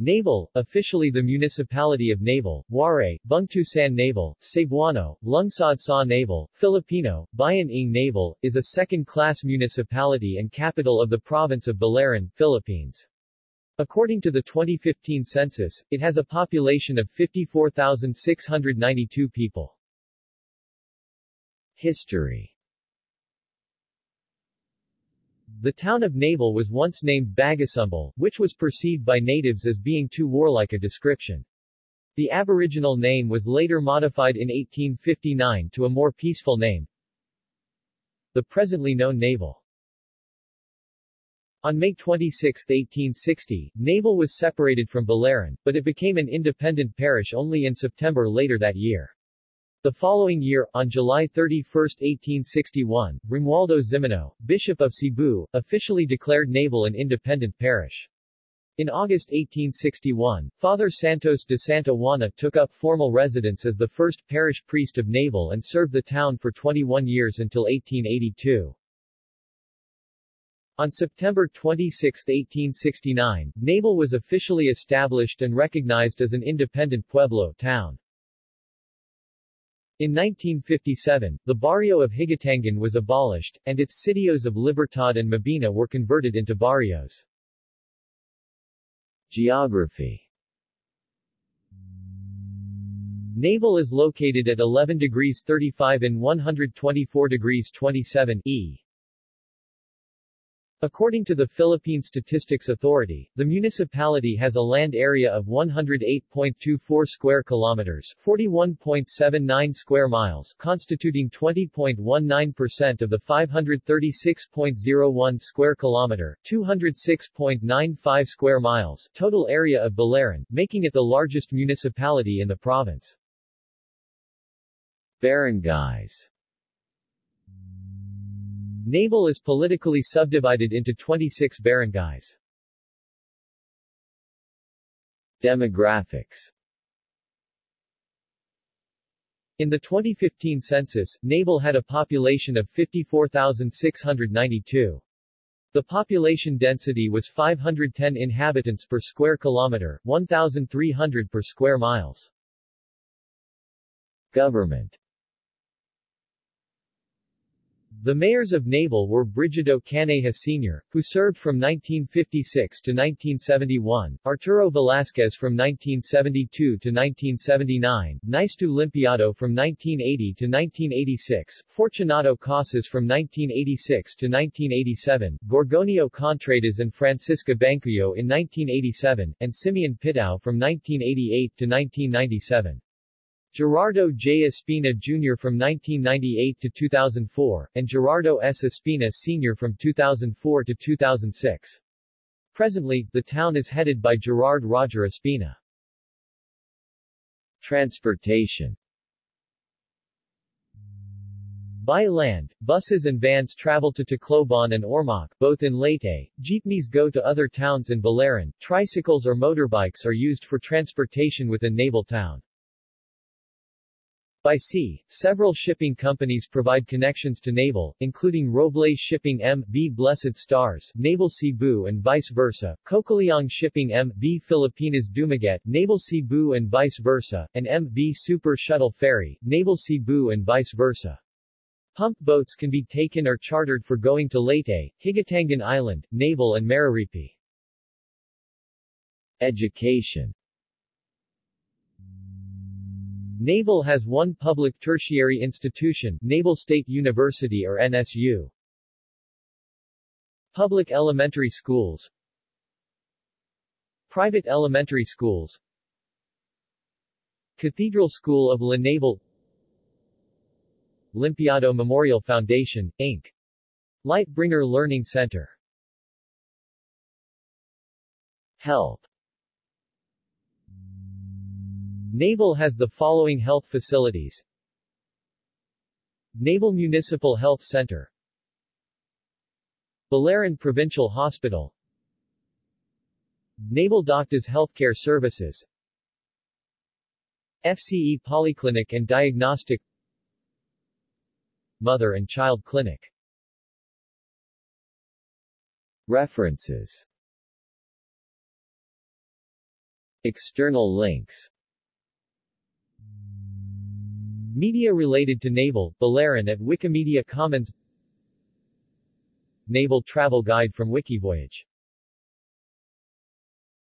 Naval, officially the Municipality of Naval, Waray, Bungto han Naval, Cebuano, Lungsod Sa Naval, Filipino, Bayan ng Naval, is a second-class municipality and capital of the province of Biliran, Philippines. According to the 2015 census, it has a population of 54,692 people. History The town of Naval was once named Bagasumbal, which was perceived by natives as being too warlike a description. The aboriginal name was later modified in 1859 to a more peaceful name, the presently known Naval. On May 26, 1860, Naval was separated from Biliran, but it became an independent parish only in September later that year. The following year, on July 31, 1861, Romualdo Jimeno, Bishop of Cebu, officially declared Naval an independent parish. In August 1861, Father Santos de Santa Juana took up formal residence as the first parish priest of Naval and served the town for 21 years until 1882. On September 26, 1869, Naval was officially established and recognized as an independent pueblo town. In 1957, the barrio of Higatangan was abolished, and its sitios of Libertad and Mabini were converted into barrios. Geography Naval is located at 11 degrees 35 in 124 degrees 27 E. According to the Philippine Statistics Authority, the municipality has a land area of 108.24 square kilometers, 41.79 square miles, constituting 20.19% of the 536.01 square kilometer, 206.95 square miles total area of Biliran, making it the largest municipality in the province. Barangays Naval is politically subdivided into 26 barangays. Demographics In the 2015 census, Naval had a population of 54,692. The population density was 510 inhabitants per square kilometer, 1,300 per square miles. Government the mayors of Naval were Brigido Caneja Sr., who served from 1956 to 1971, Arturo Velasquez from 1972 to 1979, Niceto Limpiado from 1980 to 1986, Fortunato Casas from 1986 to 1987, Gorgonio Contreras and Francisca Bancuyo in 1987, and Simeon Pitao from 1988 to 1997. Gerardo J. Espina Jr. from 1998 to 2004, and Gerardo S. Espina Sr. from 2004 to 2006. Presently, the town is headed by Gerard Roger Espina. Transportation By land, buses and vans travel to Tacloban and Ormoc, both in Leyte, jeepneys go to other towns in Biliran, tricycles or motorbikes are used for transportation within Naval Town. By sea, several shipping companies provide connections to Naval, including Robles Shipping M.V. Blessed Stars, Naval Cebu and vice versa, Cocaliong Shipping M.V. Filipinas Dumaguete, Naval Cebu and vice versa, and M.V. Super Shuttle Ferry, Naval Cebu and vice versa. Pump boats can be taken or chartered for going to Leyte, Higatangan Island, Naval and Maripipi. Education Naval has one public tertiary institution, Naval State University or NSU. Public elementary schools. Private elementary schools. Cathedral School of La Naval. Limpiado Memorial Foundation, Inc. Lightbringer Learning Center. Health Naval has the following health facilities. Naval Municipal Health Center. Biliran Provincial Hospital. Naval Doctors Healthcare Services. FCE Polyclinic and Diagnostic. Mother and Child Clinic. References. External links Media related to naval, Biliran at Wikimedia Commons. Naval Travel Guide from Wikivoyage